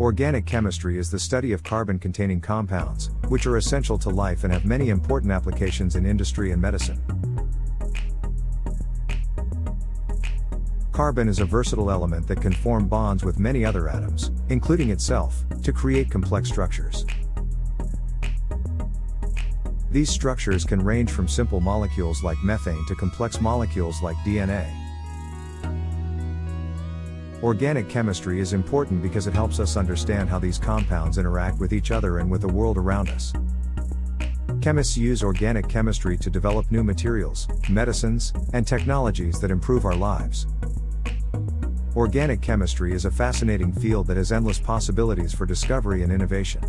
Organic chemistry is the study of carbon containing compounds, which are essential to life and have many important applications in industry and medicine. Carbon is a versatile element that can form bonds with many other atoms, including itself, to create complex structures. These structures can range from simple molecules like methane to complex molecules like DNA. Organic chemistry is important because it helps us understand how these compounds interact with each other and with the world around us. Chemists use organic chemistry to develop new materials, medicines, and technologies that improve our lives. Organic chemistry is a fascinating field that has endless possibilities for discovery and innovation.